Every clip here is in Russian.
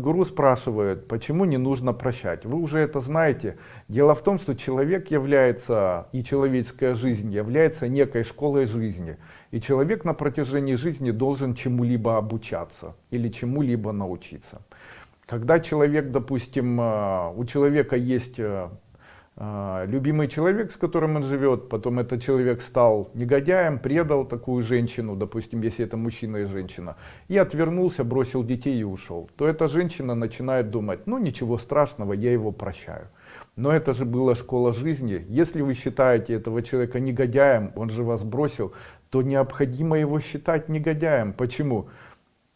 Гуру спрашивает, почему не нужно прощать. Вы уже это знаете. Дело в том, что человек является, и человеческая жизнь является некой школой жизни. И человек на протяжении жизни должен чему-либо обучаться или чему-либо научиться. Когда человек, допустим, э, у человека есть э, любимый человек, с которым он живет, потом этот человек стал негодяем, предал такую женщину, допустим, если это мужчина и женщина, и отвернулся, бросил детей и ушел, то эта женщина начинает думать, ну ничего страшного, я его прощаю. Но это же была школа жизни. Если вы считаете этого человека негодяем, он же вас бросил, то необходимо его считать негодяем. Почему?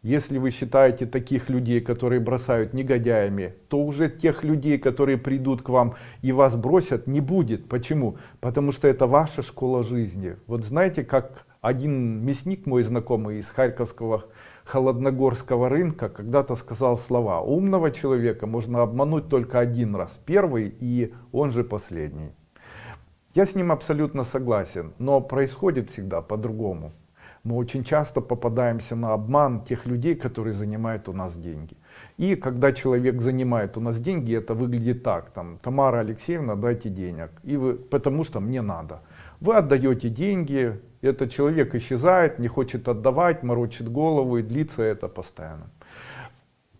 Если вы считаете таких людей, которые бросают негодяями, то уже тех людей, которые придут к вам и вас бросят, не будет. Почему? Потому что это ваша школа жизни. Вот знаете, как один мясник мой знакомый из Харьковского холодногорского рынка когда-то сказал слова умного человека можно обмануть только один раз первый и он же последний я с ним абсолютно согласен но происходит всегда по-другому мы очень часто попадаемся на обман тех людей, которые занимают у нас деньги. И когда человек занимает у нас деньги, это выглядит так, там, Тамара Алексеевна, дайте денег, и вы, потому что мне надо. Вы отдаете деньги, этот человек исчезает, не хочет отдавать, морочит голову, и длится это постоянно.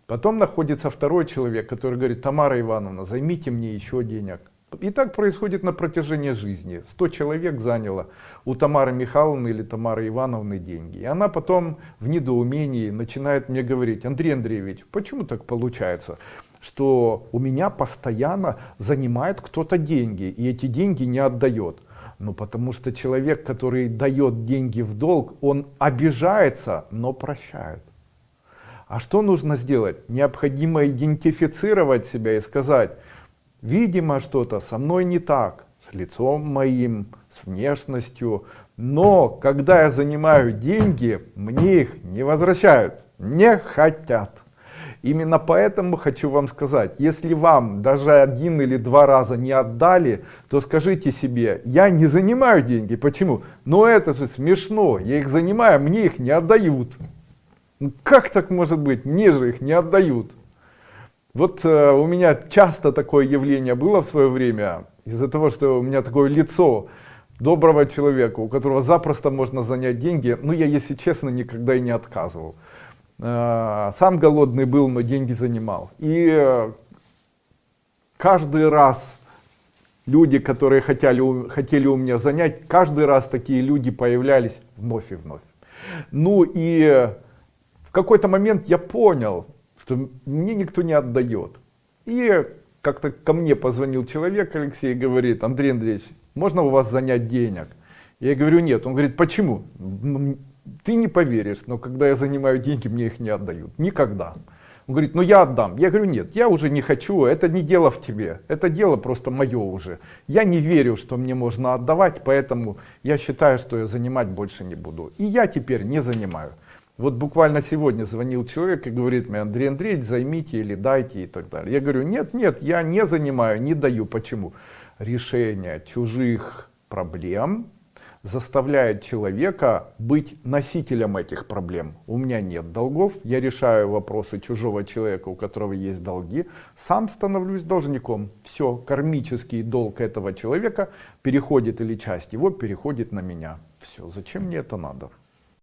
Потом находится второй человек, который говорит, Тамара Ивановна, займите мне еще денег. И так происходит на протяжении жизни. 100 человек заняло у Тамары Михайловны или Тамары Ивановны деньги. И она потом в недоумении начинает мне говорить, Андрей Андреевич, почему так получается? что у меня постоянно занимает кто-то деньги, и эти деньги не отдает. Ну, потому что человек, который дает деньги в долг, он обижается, но прощает. А что нужно сделать? Необходимо идентифицировать себя и сказать, Видимо, что-то со мной не так, с лицом моим, с внешностью. Но когда я занимаю деньги, мне их не возвращают, не хотят. Именно поэтому хочу вам сказать, если вам даже один или два раза не отдали, то скажите себе, я не занимаю деньги. Почему? Но это же смешно, я их занимаю, мне их не отдают. Ну, как так может быть? Мне же их не отдают. Вот э, у меня часто такое явление было в свое время, из-за того, что у меня такое лицо доброго человека, у которого запросто можно занять деньги, ну я, если честно, никогда и не отказывал. Э, сам голодный был, но деньги занимал. И э, каждый раз люди, которые хотели, хотели у меня занять, каждый раз такие люди появлялись вновь и вновь. Ну и в какой-то момент я понял, что мне никто не отдает. И как-то ко мне позвонил человек, Алексей, говорит, Андрей Андреевич, можно у вас занять денег? Я говорю, нет. Он говорит, почему? Ты не поверишь, но когда я занимаю деньги, мне их не отдают. Никогда. Он говорит, ну я отдам. Я говорю, нет, я уже не хочу, это не дело в тебе, это дело просто мое уже. Я не верю, что мне можно отдавать, поэтому я считаю, что я занимать больше не буду. И я теперь не занимаю. Вот буквально сегодня звонил человек и говорит мне, Андрей Андреевич, займите или дайте и так далее. Я говорю, нет, нет, я не занимаю, не даю. Почему? Решение чужих проблем заставляет человека быть носителем этих проблем. У меня нет долгов, я решаю вопросы чужого человека, у которого есть долги, сам становлюсь должником. Все, кармический долг этого человека переходит или часть его переходит на меня. Все, зачем мне это надо?